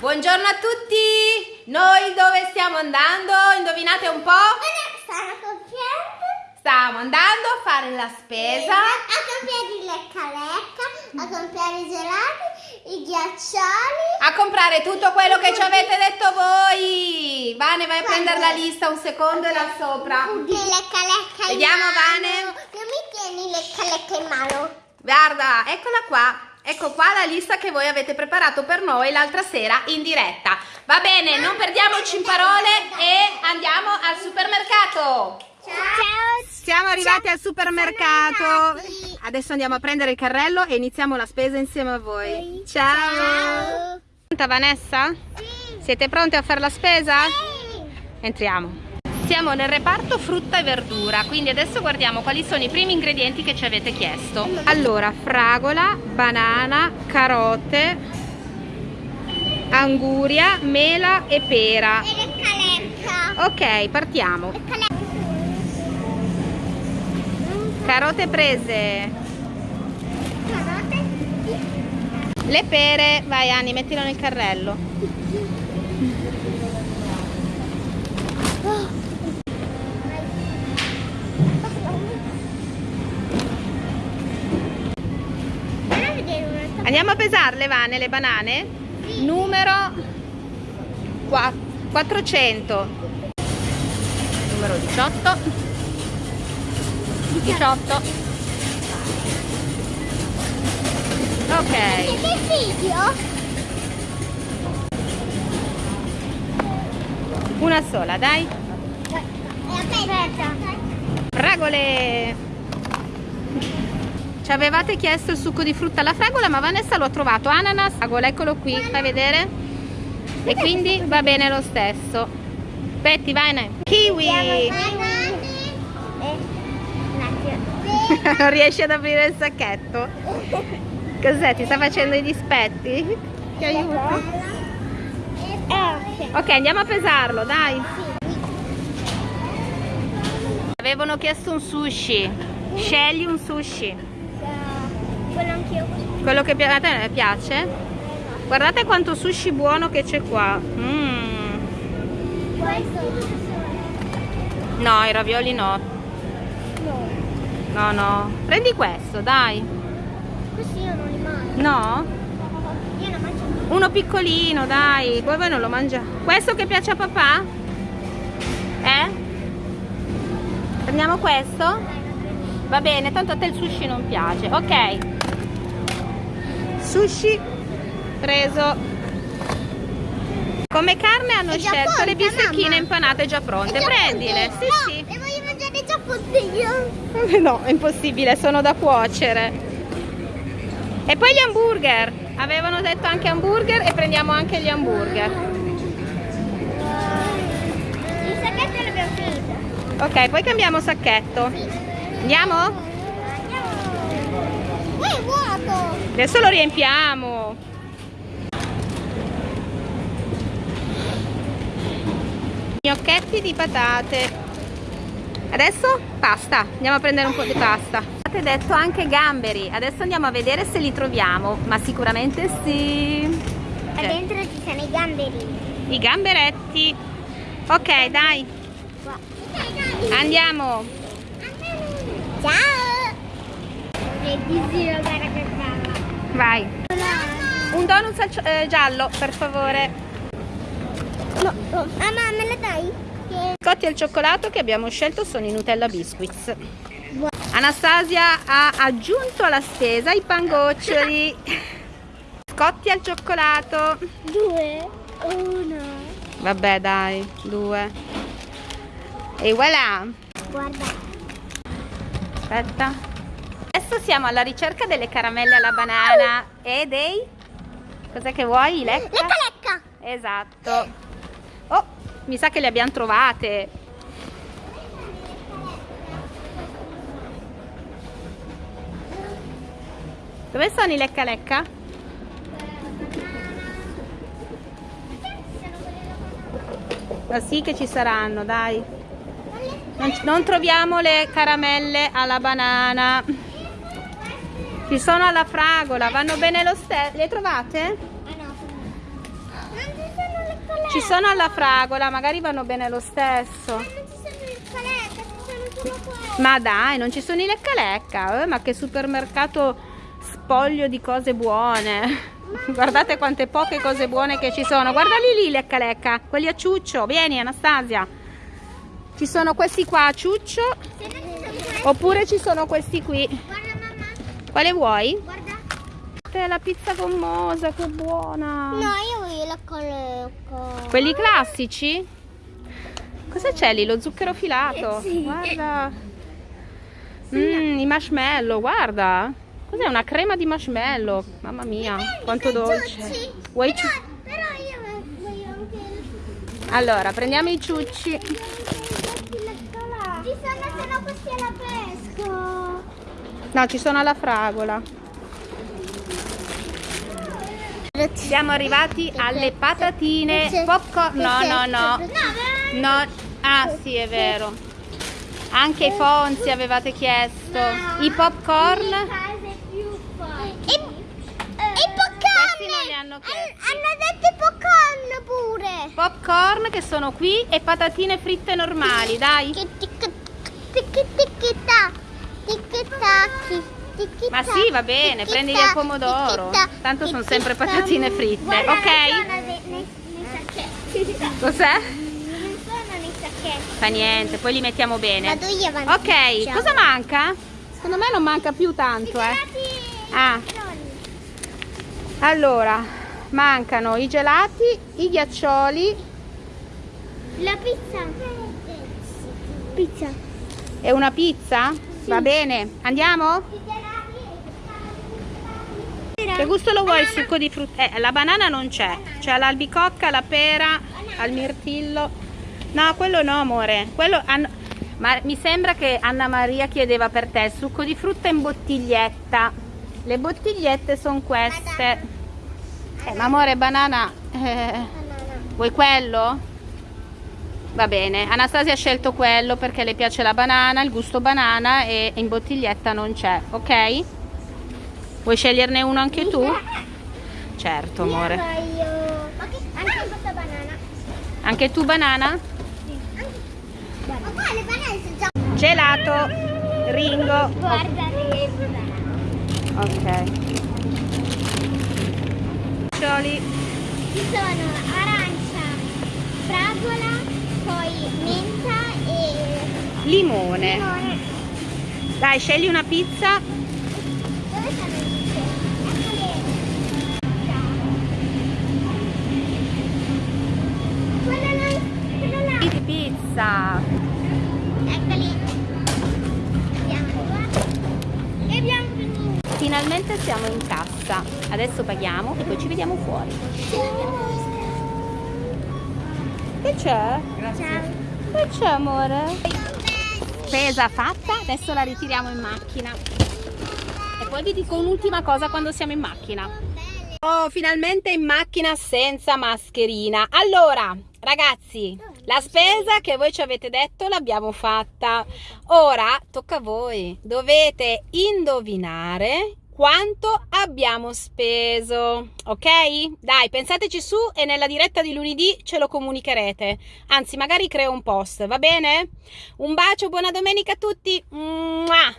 Buongiorno a tutti! Noi dove stiamo andando? Indovinate un po'? Stanno compiendo Stiamo andando a fare la spesa. a compiere il lecca lecca, a compiere i gelati, i ghiaccioli. A comprare tutto quello che ci avete detto voi. Vane, vai a prendere la lista un secondo e là sopra. Il lecca lecca in Vediamo. Vane. Non mi tieni il lecca lecca in mano. Guarda, eccola qua. Ecco qua la lista che voi avete preparato per noi l'altra sera in diretta. Va bene, non perdiamoci in parole e andiamo al supermercato. Ciao. Siamo arrivati al supermercato. Adesso andiamo a prendere il carrello e iniziamo la spesa insieme a voi. Ciao. Ciao. Pronta Vanessa? Sì. Siete pronte a fare la spesa? Sì. Entriamo. Siamo nel reparto frutta e verdura, quindi adesso guardiamo quali sono i primi ingredienti che ci avete chiesto. Allora, fragola, banana, carote, anguria, mela e pera. E lecca lecca. Ok, partiamo. Carote prese. Carote. Le pere, vai Anni, mettilo nel carrello. Andiamo a pesarle, Vane, le banane? Numero qua- 400. Numero 18. 18. Ok. Che? Una sola, dai. Aspetta. Fragole! Ci avevate chiesto il succo di frutta alla fragola, ma Vanessa lo ha trovato. Ananas, fragola, eccolo qui, fai vedere? E quindi va bene lo stesso. Petti, vai, ne. Kiwi! Non riesci ad aprire il sacchetto? Cos'è? Ti sta facendo i dispetti? Ti aiuto? Ok, andiamo a pesarlo, dai. Avevano chiesto un sushi. Scegli un sushi. Quello anch'io. Quello che a te piace? Guardate quanto sushi buono che c'è qua. Mm. Questo? No, i ravioli no. No. No, no. Prendi questo, dai. Questi io non li mangio. No? Io non mangio. Uno piccolino, dai. Poi voi non lo mangiate. Questo che piace a papà? Eh? Prendiamo questo? Va bene, tanto a te il sushi non piace. Ok. Sushi preso. Come carne hanno scelto le pronta, bistecchine mamma. impanate già pronte. Già Prendile. pronte. Sì, no, sì. Le voglio mangiare già pronte io. No, è impossibile, sono da cuocere. E poi gli hamburger. Avevano detto anche hamburger e prendiamo anche gli hamburger. Il sacchetto l'abbiamo finito. Ok, poi cambiamo sacchetto. Andiamo? Andiamo. È vuoto. Adesso lo riempiamo. Gnocchetti di patate. Adesso pasta. Andiamo a prendere un po' di pasta. Avete detto anche gamberi. Adesso andiamo a vedere se li troviamo. Ma sicuramente sì. E dentro ci sono i gamberi. I gamberetti. Ok, dai. Andiamo. Ciao. Vai. Un donut eh, giallo, per favore. No, no. Mamma, me la dai? Che- Scotti al cioccolato che abbiamo scelto sono i Nutella Biscuits. Anastasia ha aggiunto alla spesa i pangoccioli. Scotti al cioccolato. Due. Uno. Vabbè, dai, due. E voilà. Guarda. Aspetta. Adesso siamo alla ricerca delle caramelle alla banana e dei... Cos'è che vuoi? Lecca? Lecca lecca. Esatto. Oh, mi sa che le abbiamo trovate. Dove sono i lecca lecca? Ma sì che ci saranno, dai. Non, non troviamo le caramelle alla banana. Ci sono alla fragola, vanno bene lo stesso. Le trovate? Ci sono alla fragola, magari vanno bene lo stesso. Ma dai, non ci sono i lecca lecca. Eh, ma che supermercato spoglio di cose buone. Guardate quante poche cose buone che ci sono. Guardali lì, lecca lecca. Quelli a ciuccio. Vieni, Anastasia. Ci sono questi qua a ciuccio. Oppure ci sono questi qui. Quale vuoi? guarda. La pizza gommosa, che buona. No, io voglio la calecca. Quelli classici? Cosa c'è lì? Lo zucchero filato? Sì. Guarda. Mm, I marshmallow, guarda. Cos'è una crema di marshmallow? Mamma mia, quanto dolce. Vuoi ciu- Però io voglio anche. Allora, prendiamo i ciucci. Ci sono no questi alla pesca. No, ci sono alla fragola. Siamo arrivati alle patatine. Popcorn. No, no, no. No. Ah, sì, è vero. Anche i Fonzi avevate chiesto. I popcorn. I, i non li popcorn! hanno chiesti. Hanno detto i popcorn pure! Popcorn che sono qui e patatine fritte normali, dai. Ma sì, va bene, prendili al pomodoro. Tanto sono sempre patatine fritte, Guarda, ok? Cos'è? Non sono nei sacchetti. Fa niente, poi li mettiamo bene. Vado io avanti. Ok, Ciao. cosa manca? Secondo me non manca più tanto, eh. Gelati Ah. Allora, mancano i gelati, i ghiaccioli La pizza. Pizza. e una pizza? Va bene, andiamo? Che gusto lo vuoi il succo di frutta? Eh, la banana non c'è. C'è l'albicocca, la pera, al mirtillo. No, quello no, amore. Quello hanno- Ma mi sembra che Anna Maria chiedeva per te il succo di frutta in bottiglietta. Le bottigliette sono queste. Eh, ma amore, banana. eh, vuoi quello? Va bene, Anastasia ha scelto quello perché le piace la banana, il gusto banana e in bottiglietta non c'è, ok? Vuoi sceglierne uno anche tu? Certo, amore. Anche questa banana. Anche tu banana? Gelato, Ringo. Guarda. Ok. Cioli. Ci sono arancia, fragola, poi menta e Limone. limone. Dai, scegli una pizza. Pizza. Eccoli. Abbiamo due. E abbiamo finito. Finalmente siamo in cassa. Adesso paghiamo e poi ci vediamo fuori. Che c'è? Che c'è, amore? Spesa fatta, adesso la ritiriamo in macchina. E poi vi dico un'ultima cosa quando siamo in macchina. Oh, finalmente in macchina senza mascherina. Allora, ragazzi, la spesa che voi ci avete detto l'abbiamo fatta. Ora tocca a voi. Dovete indovinare quanto abbiamo speso. Ok? Dai, pensateci su e nella diretta di lunedì ce lo comunicherete. Anzi, magari creo un post, va bene? Un bacio, buona domenica a tutti. Mua!